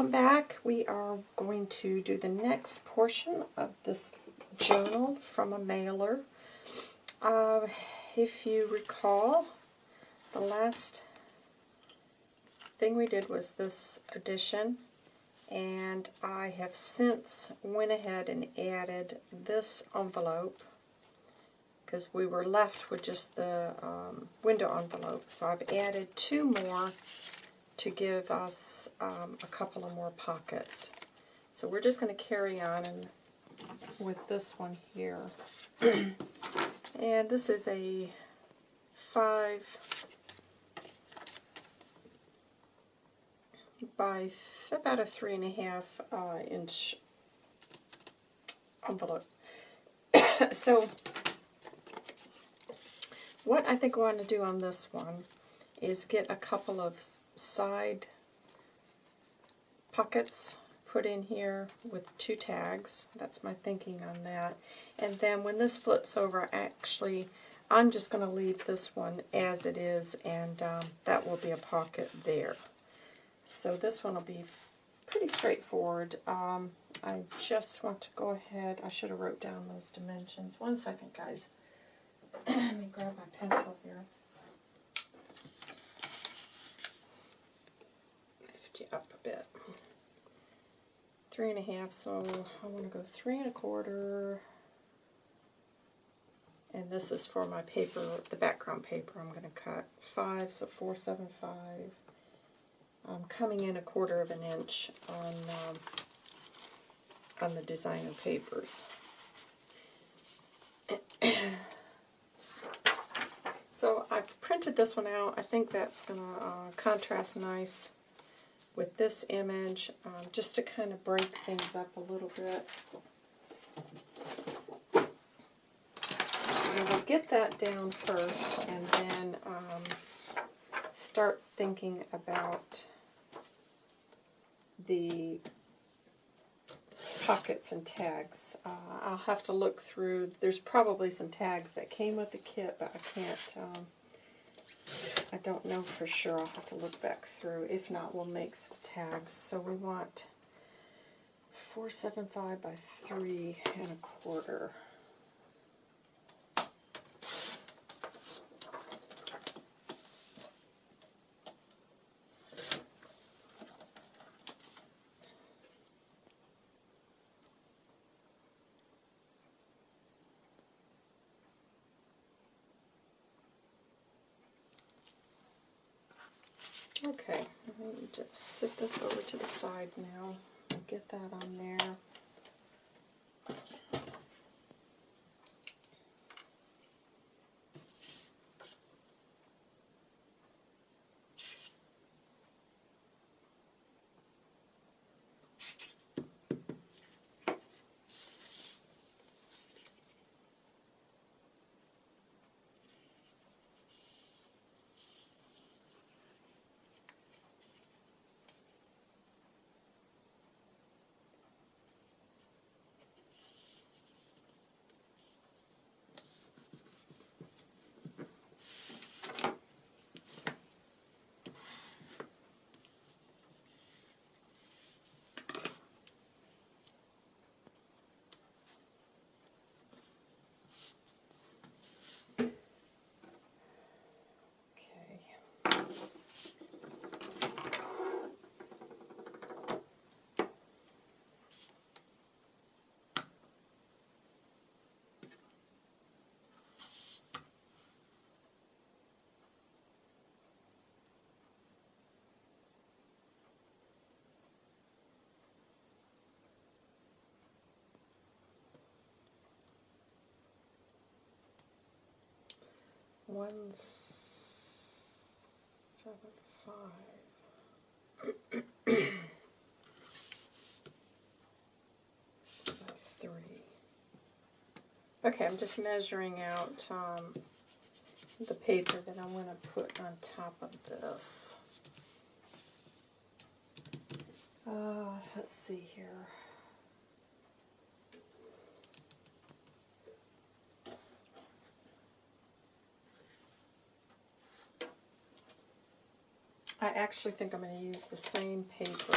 welcome back. We are going to do the next portion of this journal from a mailer. Uh, if you recall, the last thing we did was this edition, and I have since went ahead and added this envelope because we were left with just the um, window envelope. So I've added two more to give us um, a couple of more pockets. So we're just going to carry on and with this one here. and this is a five by about a three and a half uh, inch envelope. so what I think I want to do on this one is get a couple of side pockets put in here with two tags. That's my thinking on that. And then when this flips over, actually, I'm just going to leave this one as it is, and um, that will be a pocket there. So this one will be pretty straightforward. Um, I just want to go ahead, I should have wrote down those dimensions. One second, guys. Let me grab my pencil here. Lift up a bit. Three and a half, so I want to go three and a quarter. And this is for my paper, the background paper I'm going to cut. Five, so four, seven, five. I'm coming in a quarter of an inch on um, on the designer papers. so I've printed this one out. I think that's going to uh, contrast nice with this image, um, just to kind of break things up a little bit. And we'll get that down first, and then um, start thinking about the pockets and tags. Uh, I'll have to look through. There's probably some tags that came with the kit, but I can't, um, I don't know for sure. I'll have to look back through. If not, we'll make some tags. So we want 475 by 3 and a quarter. Okay, let me just sit this over to the side now. Get that on there. One seven five three. Okay, I'm just measuring out um, the paper that I'm going to put on top of this. Uh, let's see here. actually think I'm going to use the same paper.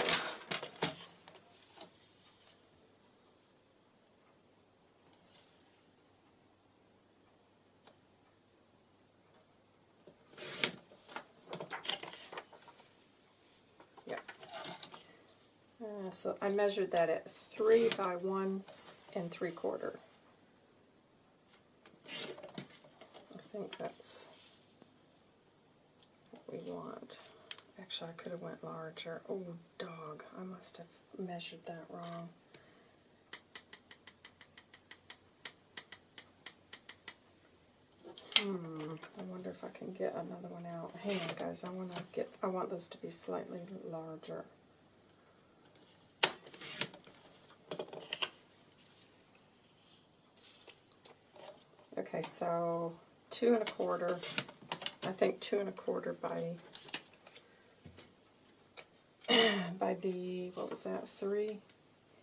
Uh, so I measured that at 3 by 1 and 3 quarter. I think that's Actually, I could have went larger. Oh, dog, I must have measured that wrong. Hmm, I wonder if I can get another one out. Hang on, guys. I want to get. I want those to be slightly larger. Okay, so two and a quarter. I think two and a quarter by by the what was that three?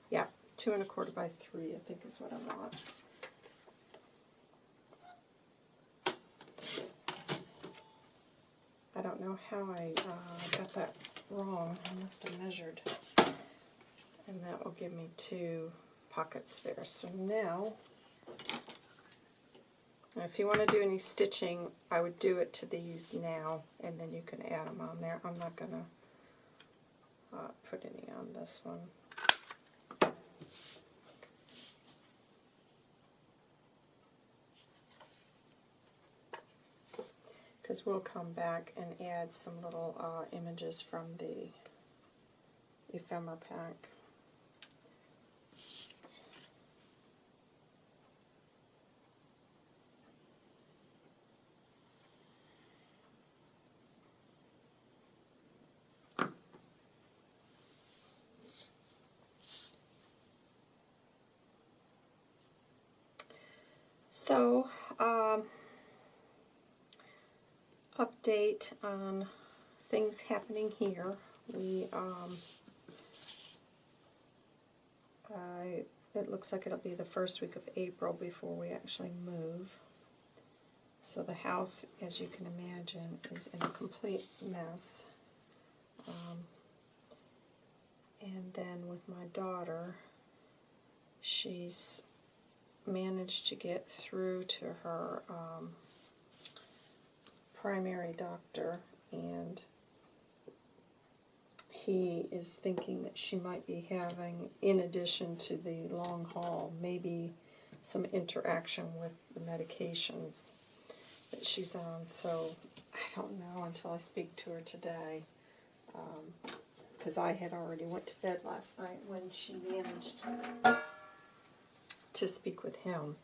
Yeah, two and a quarter by three. I think is what I want. I don't know how I uh, got that wrong. I must have measured. And that will give me two pockets there. So now, if you want to do any stitching, I would do it to these now, and then you can add them on there. I'm not going to uh, put any on this one. because we'll come back and add some little uh, images from the ephemera pack. So, um, update on things happening here. We, um, I, it looks like it'll be the first week of April before we actually move. So the house, as you can imagine, is in a complete mess. Um, and then with my daughter, she's managed to get through to her um, primary doctor, and he is thinking that she might be having, in addition to the long haul, maybe some interaction with the medications that she's on. So I don't know until I speak to her today, um, because I had already went to bed last night when she managed to speak with him.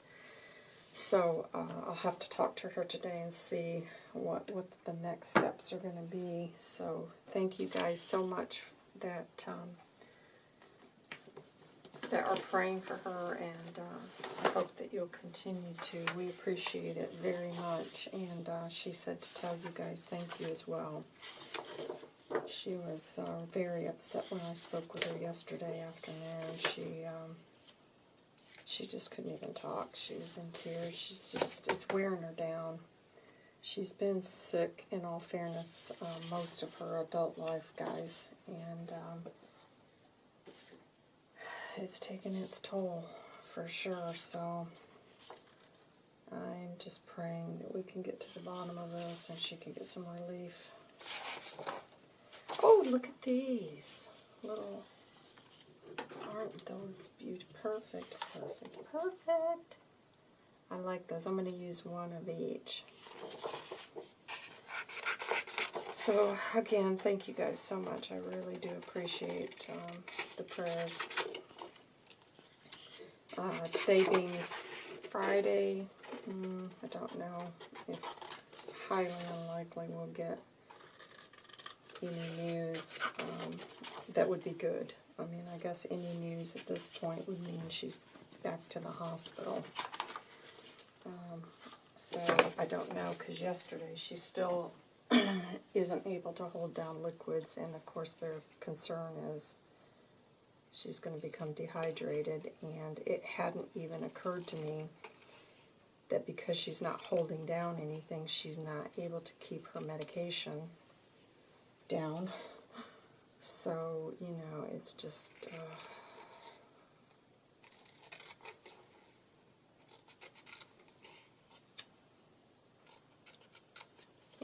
So uh, I'll have to talk to her today and see what, what the next steps are going to be. So thank you guys so much that um, that are praying for her, and uh, I hope that you'll continue to. We appreciate it very much, and uh, she said to tell you guys thank you as well. She was uh, very upset when I spoke with her yesterday afternoon. She um, she just couldn't even talk. She was in tears. She's just, it's wearing her down. She's been sick, in all fairness, uh, most of her adult life, guys. And um, it's taken its toll, for sure. So I'm just praying that we can get to the bottom of this and she can get some relief. Oh, look at these little Aren't those beautiful? Perfect, perfect, perfect. I like those. I'm going to use one of each. So, again, thank you guys so much. I really do appreciate um, the prayers. Uh, today being Friday, mm, I don't know if highly unlikely we'll get any news um, that would be good. I mean, I guess any news at this point would mean she's back to the hospital. Um, so I don't know, because yesterday she still isn't able to hold down liquids, and of course their concern is she's going to become dehydrated, and it hadn't even occurred to me that because she's not holding down anything, she's not able to keep her medication down. So, you know, it's just... Uh,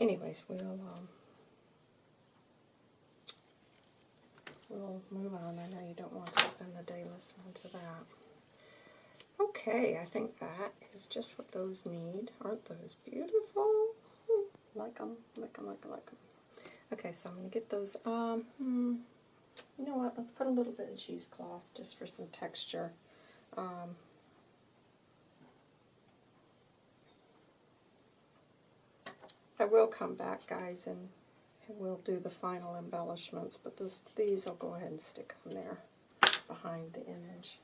anyways, we'll... Um, we'll move on. I know you don't want to spend the day listening to that. Okay, I think that is just what those need. Aren't those beautiful? Like them, like them, like them, like them. Okay, so I'm going to get those, um, hmm, you know what, let's put a little bit of cheesecloth just for some texture. Um, I will come back, guys, and, we'll do the final embellishments, but this, these I'll go ahead and stick on there behind the image.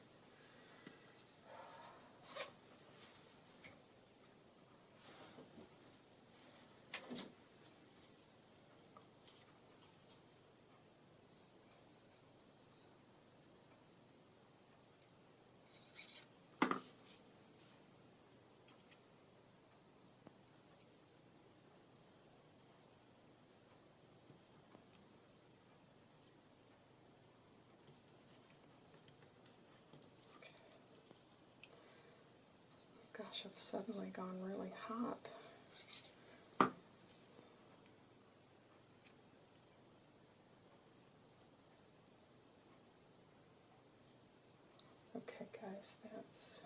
I've suddenly gone really hot. Okay, guys, that's.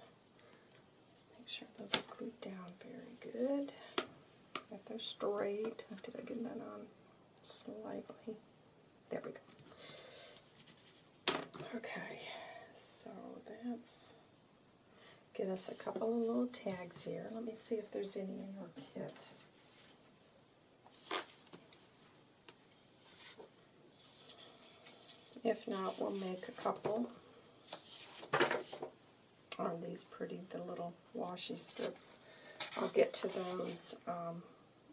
Let's make sure those are glued down very good. That they're straight. Did I get that on slightly? There we go. Okay, so that's get us a couple of little tags here. Let me see if there's any in your kit. If not, we'll make a couple. Aren't these pretty, the little washi strips? I'll get to those um,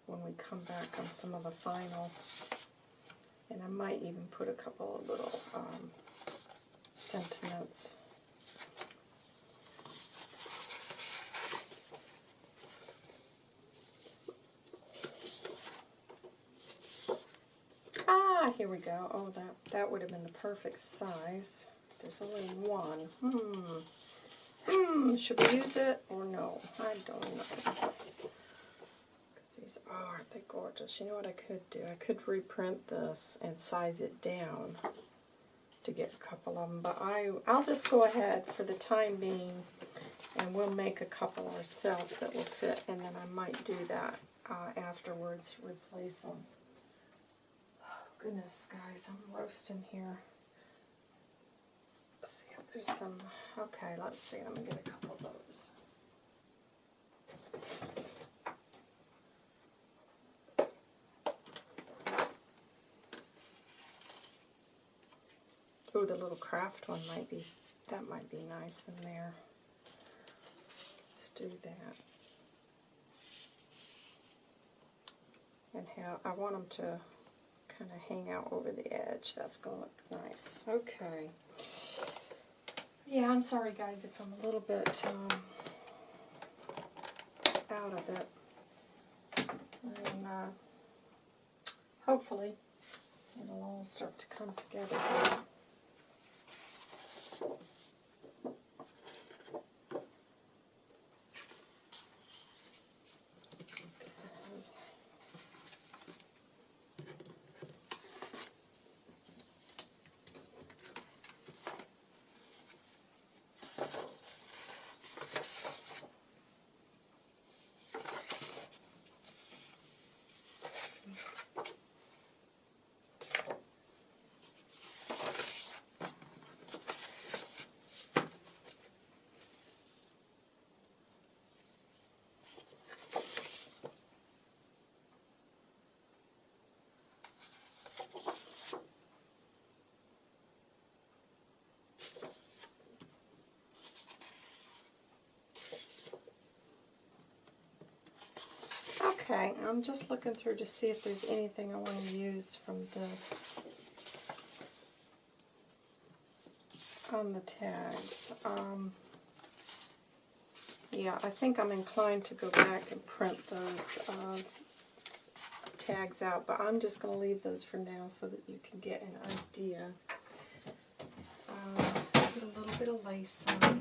when we come back on some of the final. And I might even put a couple of little um, sentiments here we go. Oh, that, that would have been the perfect size. There's only one. Hmm. Hmm, should we use it or no? I don't know. Because these, oh, aren't they gorgeous? You know what I could do? I could reprint this and size it down to get a couple of them. But I, I'll just go ahead for the time being and we'll make a couple ourselves that will fit. And then I might do that uh, afterwards, replace them goodness, guys, I'm roasting here. Let's see if there's some, okay, let's see, let me get a couple of those. Oh, the little craft one might be, that might be nice in there. Let's do that. And how, I want them to kind of hang out over the edge. That's going to look nice. Okay. Yeah, I'm sorry guys if I'm a little bit um, out of it. And uh, hopefully it'll all start to come together. Okay, I'm just looking through to see if there's anything I want to use from this on the tags. Um, yeah, I think I'm inclined to go back and print those uh, tags out, but I'm just going to leave those for now so that you can get an idea. Uh, a little bit of lace on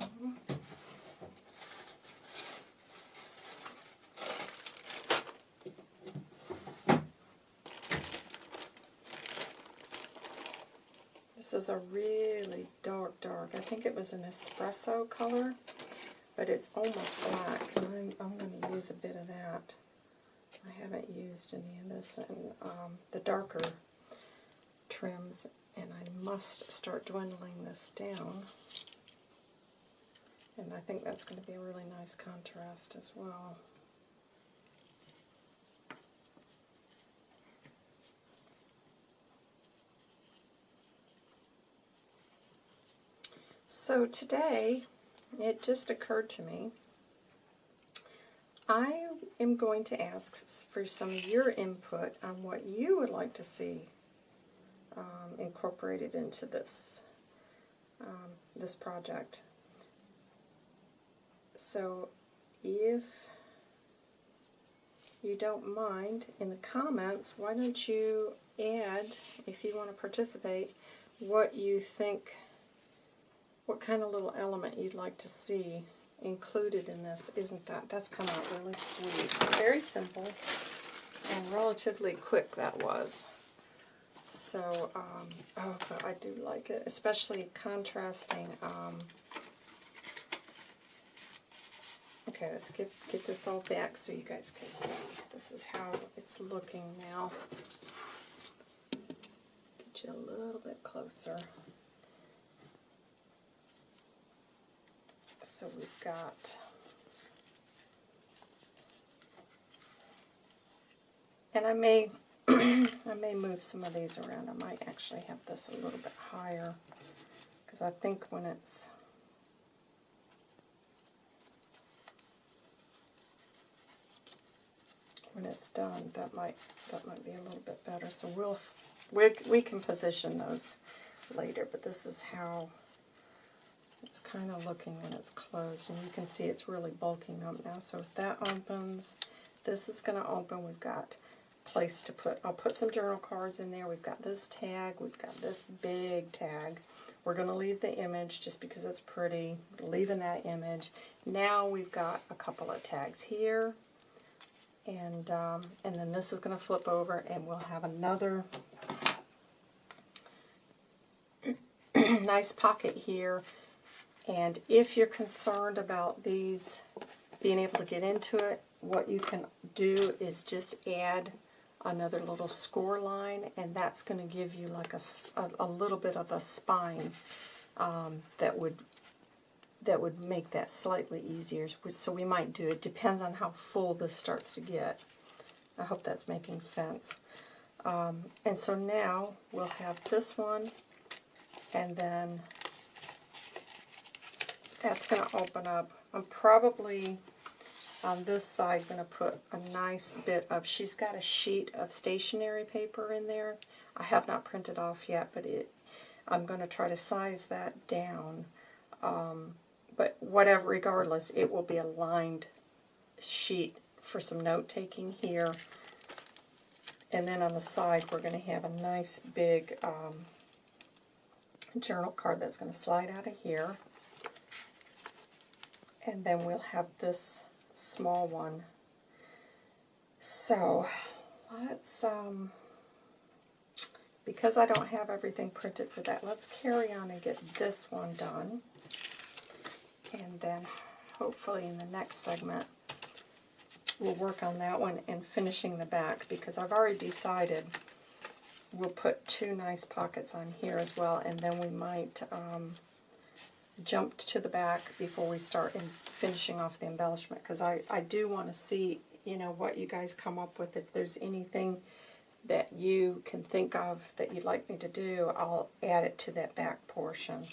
is a really dark, dark. I think it was an espresso color, but it's almost black, I'm, I'm going to use a bit of that. I haven't used any of this in um, the darker trims, and I must start dwindling this down. And I think that's going to be a really nice contrast as well. So today, it just occurred to me, I am going to ask for some of your input on what you would like to see um, incorporated into this um, this project. So if you don't mind, in the comments, why don't you add, if you want to participate, what you think what kind of little element you'd like to see included in this. Isn't that? That's come out really sweet. Very simple and relatively quick that was. So, um, oh, but I do like it, especially contrasting. Um, okay, let's get, get this all back so you guys can see. This is how it's looking now. Get you a little bit closer. So we've got and I may I may move some of these around. I might actually have this a little bit higher because I think when it's when it's done that might that might be a little bit better. So we'll we we can position those later, but this is how it's kind of looking when it's closed, and you can see it's really bulking up now. So if that opens, this is going to open. We've got place to put, I'll put some journal cards in there. We've got this tag. We've got this big tag. We're going to leave the image just because it's pretty. Leaving that image. Now we've got a couple of tags here. And, um, and then this is going to flip over and we'll have another nice pocket here and if you're concerned about these being able to get into it, what you can do is just add another little score line, and that's going to give you like a, a, a, little bit of a spine um, that would that would make that slightly easier. So we might do it. Depends on how full this starts to get. I hope that's making sense. Um, and so now we'll have this one, and then that's going to open up. I'm probably on this side going to put a nice bit of, she's got a sheet of stationery paper in there. I have not printed off yet, but it, I'm going to try to size that down. Um, but whatever, regardless, it will be a lined sheet for some note-taking here. And then on the side, we're going to have a nice big um, journal card that's going to slide out of here. And then we'll have this small one. So let's, um, because I don't have everything printed for that, let's carry on and get this one done. And then hopefully in the next segment we'll work on that one and finishing the back because I've already decided we'll put two nice pockets on here as well and then we might um, jumped to the back before we start in finishing off the embellishment because I, I do want to see you know what you guys come up with. If there's anything that you can think of that you'd like me to do I'll add it to that back portion.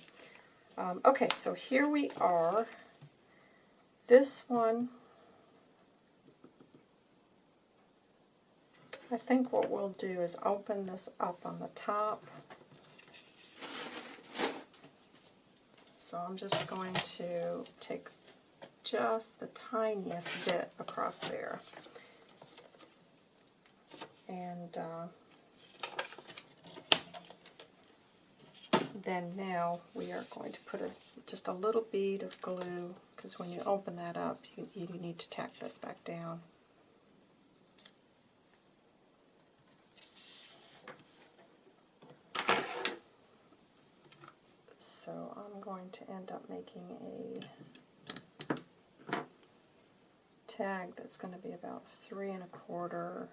Um, okay so here we are. This one I think what we'll do is open this up on the top So I'm just going to take just the tiniest bit across there. And uh, then now we are going to put a, just a little bead of glue because when you open that up you, you need to tack this back down. so I'm going to end up making a tag that's going to be about three and a quarter.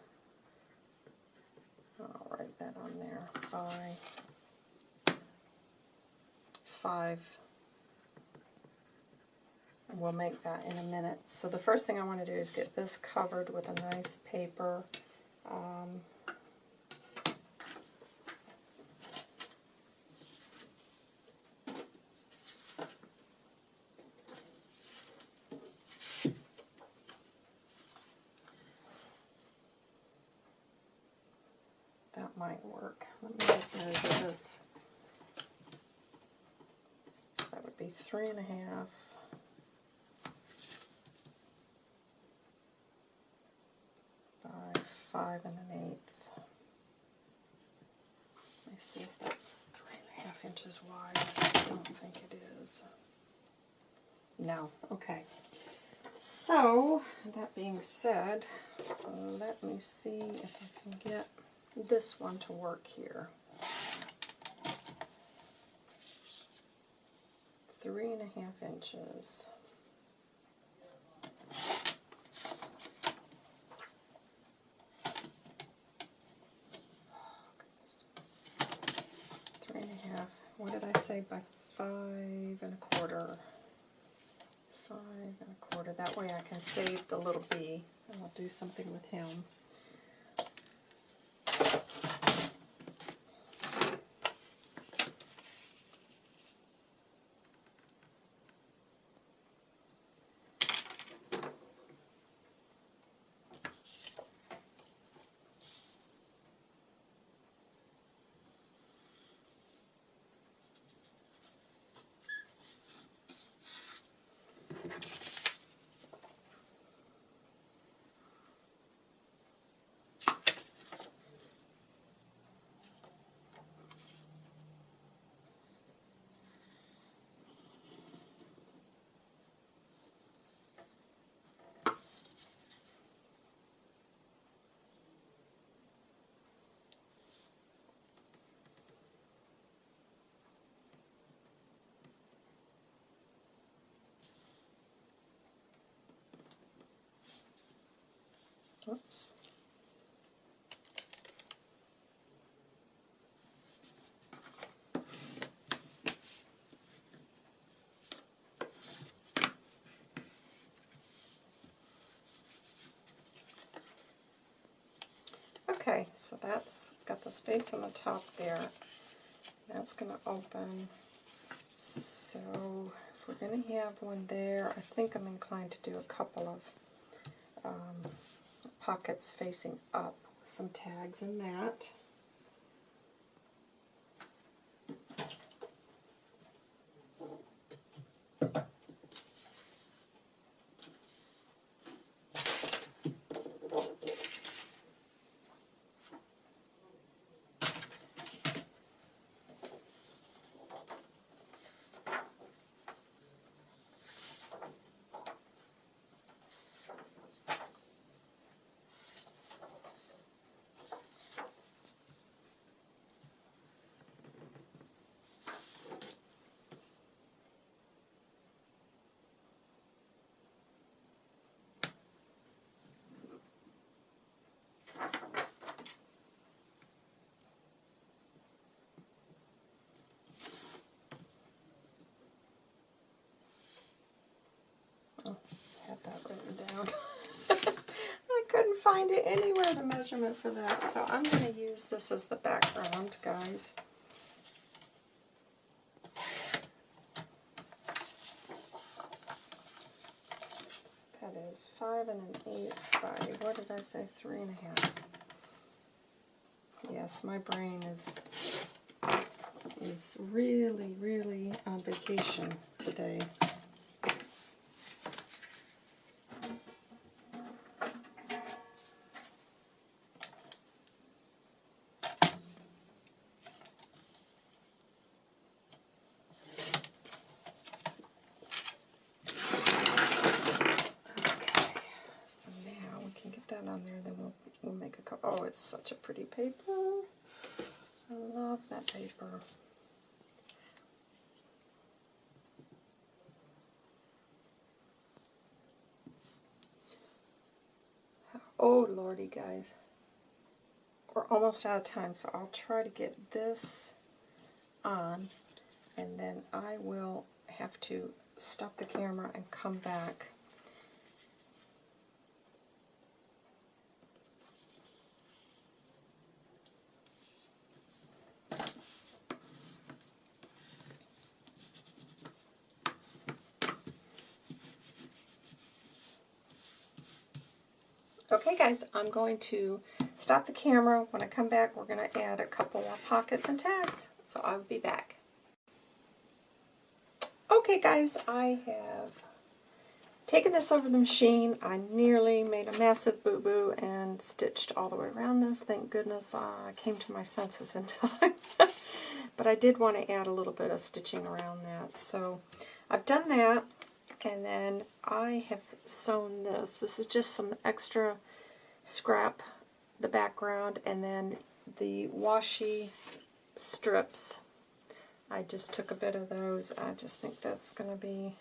I'll write that on there by five. And we'll make that in a minute. So the first thing I want to do is get this covered with a nice paper. Um, that might work. Let me just measure this. That would be three and a half. by five and an eighth. Let me see if that's three and a half inches wide. I don't think it is. No, okay. So, that being said, let me see if I can get this one to work here. Three and a half inches. Oh, Three and a half. What did I say by five and a quarter? Five and a quarter. That way I can save the little bee. and I'll do something with him. Oops. Okay, so that's got the space on the top there. That's going to open. So if we're going to have one there, I think I'm inclined to do a couple of um, pockets facing up with some tags in that. Oh, I have that written down. I couldn't find it anywhere, the measurement for that. So I'm going to use this as the background, guys. So that is five and an eighth by, what did I say, three and a half. Yes, my brain is is really, really on vacation today. paper. I love that paper. Oh lordy guys, we're almost out of time so I'll try to get this on and then I will have to stop the camera and come back guys, I'm going to stop the camera. When I come back, we're going to add a couple more pockets and tags. So I'll be back. Okay guys, I have taken this over the machine. I nearly made a massive boo-boo and stitched all the way around this. Thank goodness uh, I came to my senses in time. but I did want to add a little bit of stitching around that. So I've done that. And then I have sewn this. This is just some extra scrap, the background, and then the washi strips. I just took a bit of those. I just think that's going to be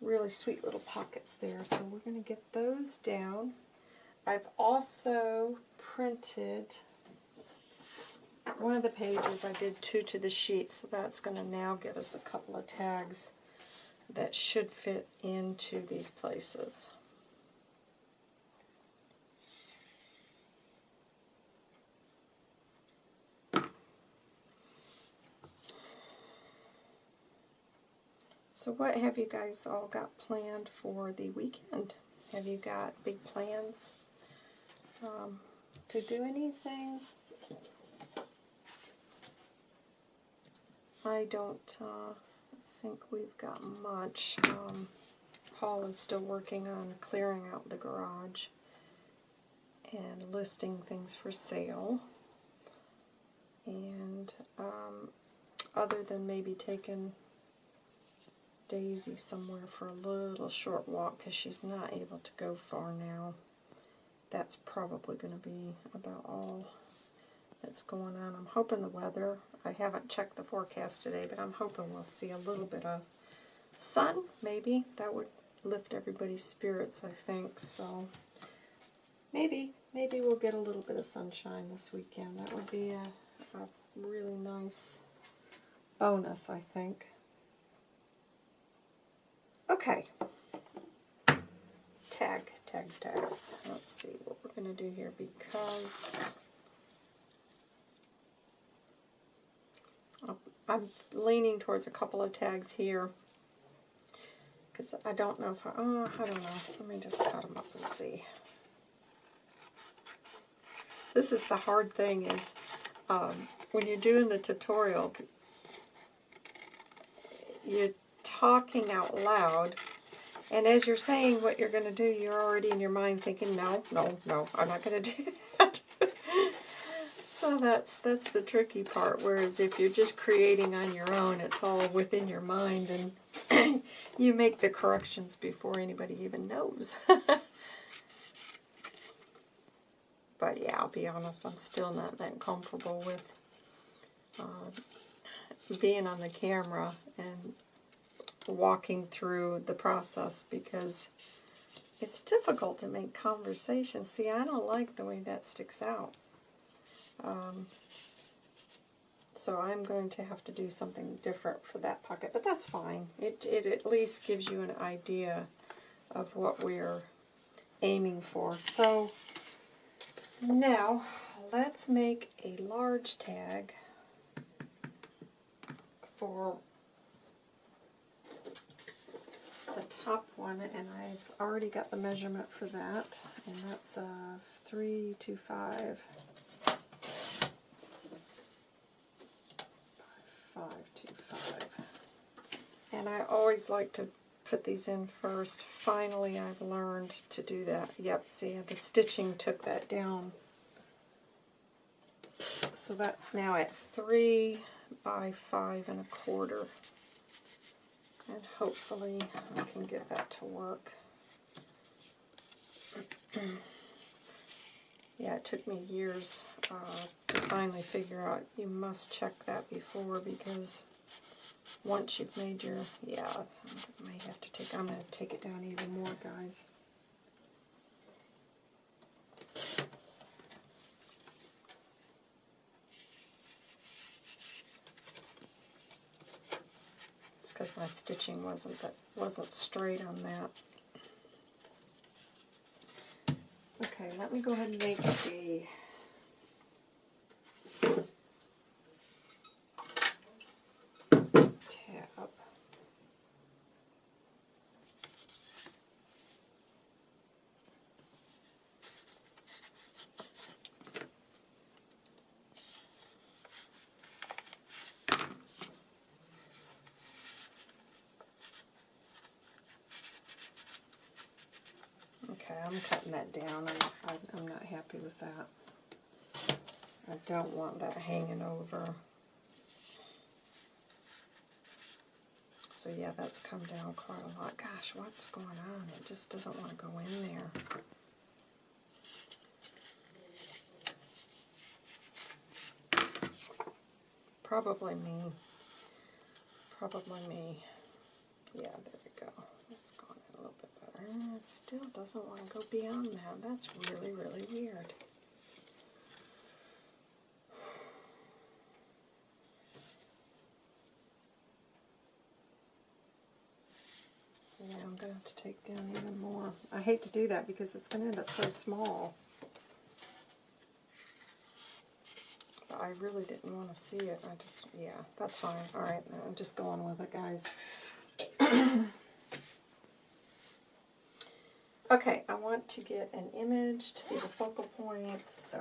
really sweet little pockets there. So we're going to get those down. I've also printed one of the pages. I did two to the sheet, so that's going to now give us a couple of tags that should fit into these places. So what have you guys all got planned for the weekend? Have you got big plans um, to do anything? I don't uh, think we've got much. Um, Paul is still working on clearing out the garage and listing things for sale. And um, other than maybe taking Daisy somewhere for a little short walk because she's not able to go far now, that's probably going to be about all that's going on. I'm hoping the weather, I haven't checked the forecast today, but I'm hoping we'll see a little bit of sun, maybe. That would lift everybody's spirits, I think. So maybe, maybe we'll get a little bit of sunshine this weekend. That would be a, a really nice bonus, I think. Okay. Tag, tag, tags. Let's see what we're going to do here because I'm leaning towards a couple of tags here because I don't know if I, oh, I don't know. Let me just cut them up and see. This is the hard thing is um, when you're doing the tutorial, you're talking out loud and as you're saying what you're going to do, you're already in your mind thinking, no, no, no, I'm not going to do that. So that's that's the tricky part. Whereas if you're just creating on your own, it's all within your mind, and you make the corrections before anybody even knows. but yeah, I'll be honest, I'm still not that comfortable with uh, being on the camera and walking through the process because it's difficult to make conversation. See, I don't like the way that sticks out. Um, so I'm going to have to do something different for that pocket, but that's fine. It, it at least gives you an idea of what we're aiming for. So now let's make a large tag for the top one, and I've already got the measurement for that, and that's uh, 325 525. And I always like to put these in first. Finally, I've learned to do that. Yep, see, the stitching took that down. So that's now at 3 by 5 and a quarter. And hopefully I can get that to work. yeah, it took me years uh, to finally figure out you must check that before because once you've made your, yeah, I may have to take, I'm going to take it down even more, guys. My stitching wasn't that wasn't straight on that. Okay, let me go ahead and make the tab. Okay, I'm that down. I'm, I'm not happy with that. I don't want that hanging over. So yeah, that's come down quite a lot. Gosh, what's going on? It just doesn't want to go in there. Probably me. Probably me. Yeah, there we go. It's gone in a little bit better. Uh, It still doesn't want to go beyond that. That's really, really weird. Yeah, I'm going to have to take down even more. I hate to do that because it's going to end up so small. But I really didn't want to see it. I just, yeah, that's fine. All right, I'm just going with it, guys. okay, I want to get an image to be the focal point, so...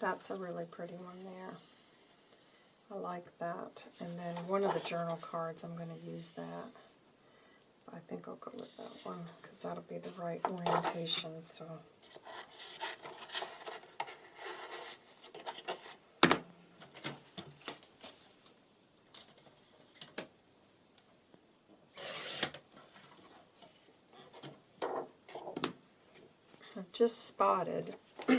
That's a really pretty one there. I like that. And then one of the journal cards, I'm going to use that. I think I'll go with that one because that'll be the right orientation. So. I've just spotted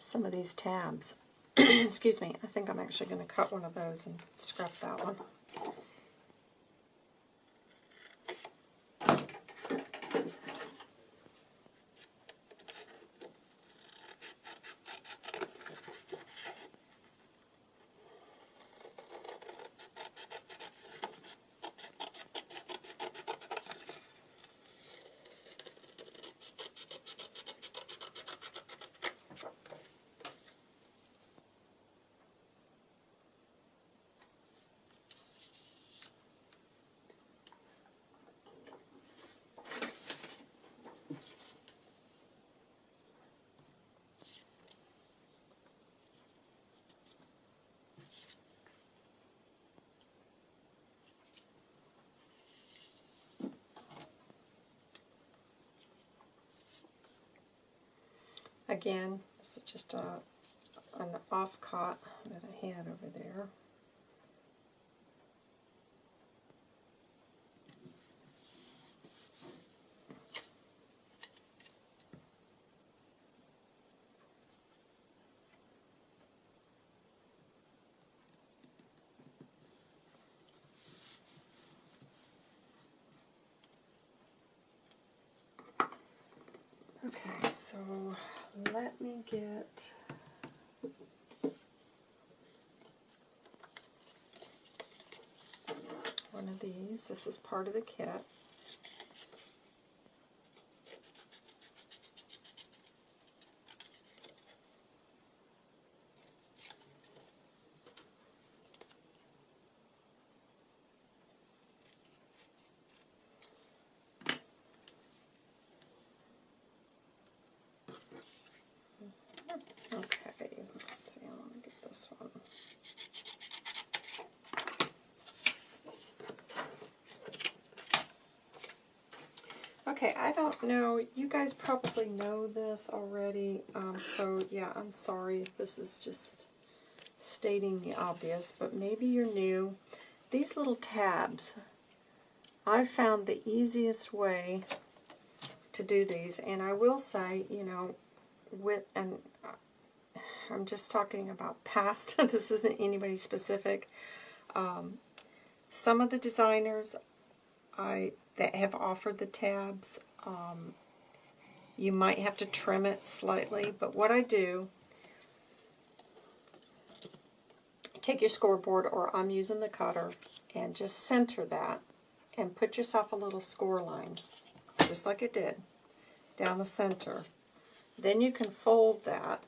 some of these tabs. Excuse me, I think I'm actually going to cut one of those and scrap that one. Again, this is just a, an off-cot that I had over there. Okay, so let me get one of these. This is part of the kit. Okay, let's see, I want to get this one. Okay, I don't know, you guys probably know this already, um, so yeah, I'm sorry if this is just stating the obvious, but maybe you're new. These little tabs, I've found the easiest way to do these, and I will say, you know, with, and I'm just talking about past, this isn't anybody specific. Um, some of the designers I that have offered the tabs, um, you might have to trim it slightly, but what I do, take your scoreboard, or I'm using the cutter, and just center that, and put yourself a little score line, just like it did, down the center. Then you can fold that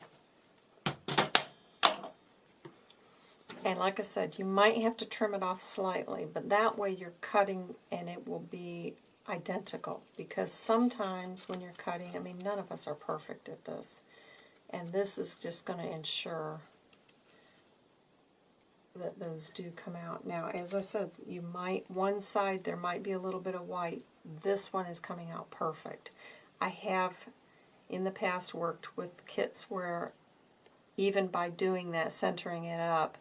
And like I said, you might have to trim it off slightly, but that way you're cutting and it will be identical. Because sometimes when you're cutting, I mean, none of us are perfect at this. And this is just going to ensure that those do come out. Now, as I said, you might, one side there might be a little bit of white. This one is coming out perfect. I have in the past worked with kits where even by doing that, centering it up,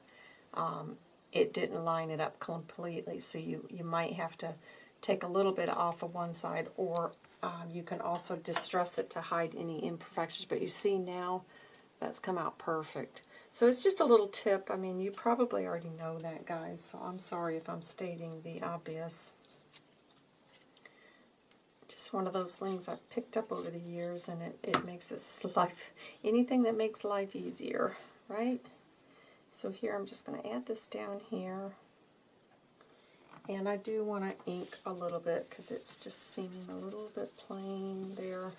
um, it didn't line it up completely. So you, you might have to take a little bit off of one side or um, you can also distress it to hide any imperfections. But you see now that's come out perfect. So it's just a little tip. I mean, you probably already know that, guys, so I'm sorry if I'm stating the obvious. Just one of those things I've picked up over the years, and it, it makes this life, anything that makes life easier, right? So here I'm just going to add this down here. And I do want to ink a little bit because it's just seeming a little bit plain there.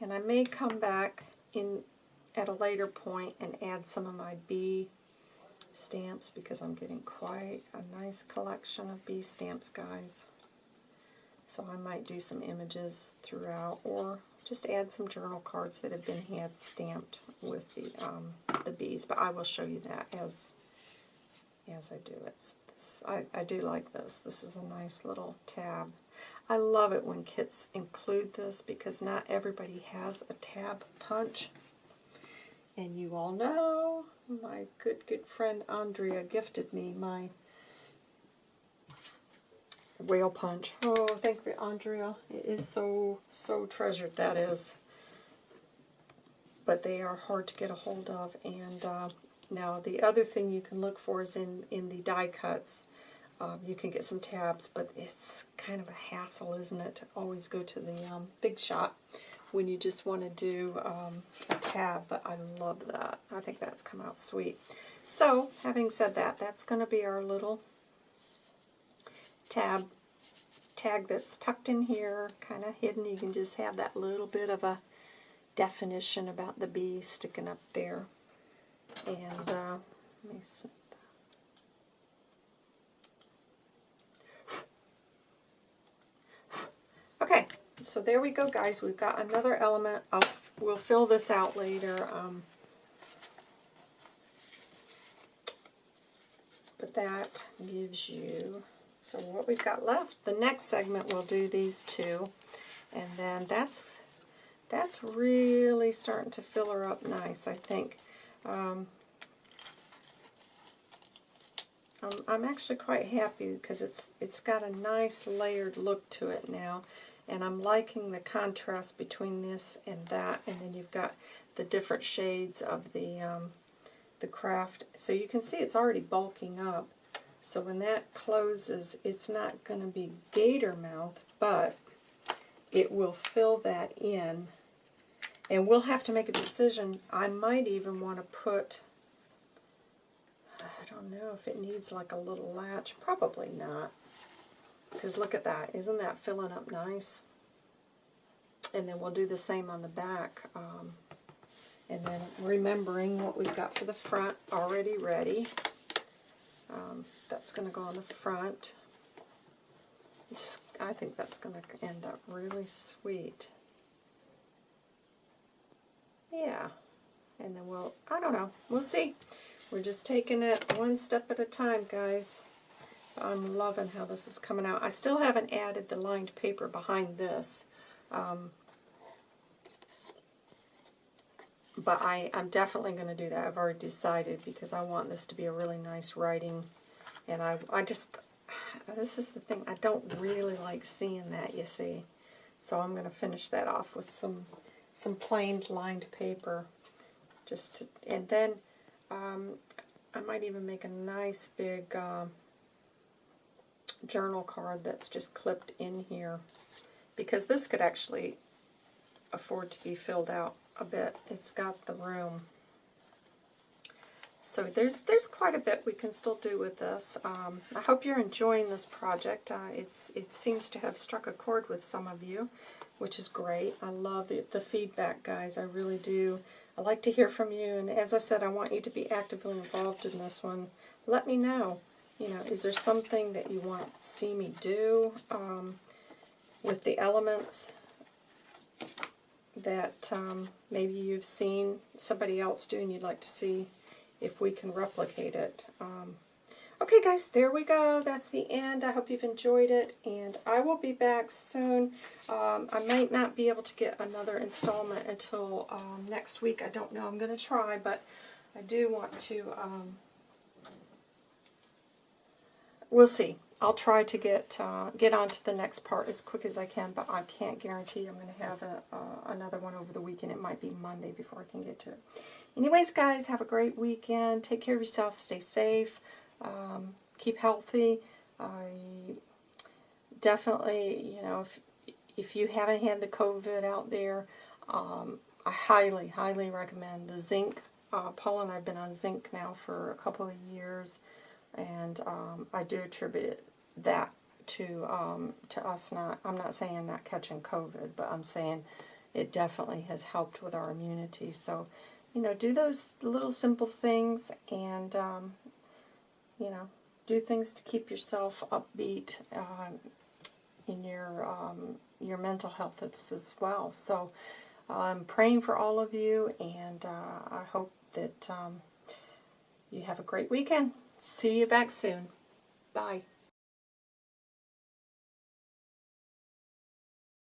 And I may come back in at a later point and add some of my bee stamps because I'm getting quite a nice collection of bee stamps, guys. So I might do some images throughout or just add some journal cards that have been hand stamped with the um, the bees, but I will show you that as as I do it. This, I, I do like this. This is a nice little tab. I love it when kits include this because not everybody has a tab punch. And you all know my good, good friend Andrea gifted me my whale punch. Oh, thank you, Andrea. It is so, so treasured, that is. But they are hard to get a hold of. And uh, now the other thing you can look for is in, in the die cuts. Um, you can get some tabs, but it's kind of a hassle, isn't it, to always go to the um, Big Shot when you just want to do um, a tab, but I love that. I think that's come out sweet. So, having said that, that's going to be our little tab tag that's tucked in here, kind of hidden. You can just have that little bit of a definition about the bee sticking up there. And uh, let me snip that. Okay, so there we go, guys. We've got another element. I'll, we'll fill this out later. Um, but that gives you so what we've got left, the next segment we'll do these two, and then that's that's really starting to fill her up nice, I think. Um, I'm, I'm actually quite happy because it's it's got a nice layered look to it now, and I'm liking the contrast between this and that, and then you've got the different shades of the um, the kraft. So you can see it's already bulking up. So when that closes, it's not going to be gator mouth, but it will fill that in. And we'll have to make a decision. I might even want to put, I don't know if it needs like a little latch. Probably not. Because look at that. Isn't that filling up nice? And then we'll do the same on the back. Um, and then remembering what we've got for the front already ready. Um, that's going to go on the front. I think that's going to end up really sweet. Yeah. And then we'll, I don't know, we'll see. We're just taking it one step at a time, guys. I'm loving how this is coming out. I still haven't added the lined paper behind this. Um, but I, I'm definitely going to do that. I've already decided because I want this to be a really nice writing and I, I just, this is the thing, I don't really like seeing that, you see. So I'm going to finish that off with some some plain lined paper. just to, And then Um, I might even make a nice big um, journal card that's just clipped in here because this could actually afford to be filled out a bit. It's got the room. So there's there's quite a bit we can still do with this. Um, I hope you're enjoying this project. Uh, it's It seems to have struck a chord with some of you, which is great. I love the, the feedback, guys. I really do. I like to hear from you, and as I said, I want you to be actively involved in this one. Let me know. You know, is there something that you want to see me do um, with the elements that um, maybe you've seen somebody else do and you'd like to see if we can replicate it. Um, okay, guys, there we go. That's the end. I hope you've enjoyed it, and I will be back soon. Um, I might not be able to get another installment until um, next week. I don't know. I'm going to try, but I do want to... Um, we'll see. I'll try to get uh, get on to the next part as quick as I can, but I can't guarantee I'm going to have a, uh, another one over the weekend. It might be Monday before I can get to it. Anyways, guys, have a great weekend. Take care of yourself. Stay safe. Um, keep healthy. I definitely, you know, if, if you haven't had the COVID out there, um, I highly, highly recommend the zinc. Uh, Paul and I have been on zinc now for a couple of years, and um, I do attribute that to um, to us not. I'm not saying not catching COVID, but I'm saying it definitely has helped with our immunity. So you know, do those little simple things and, um, you know, do things to keep yourself upbeat uh, in your um, your mental health as well. So I'm praying for all of you, and uh, I hope that um, you have a great weekend. See you back soon. Bye.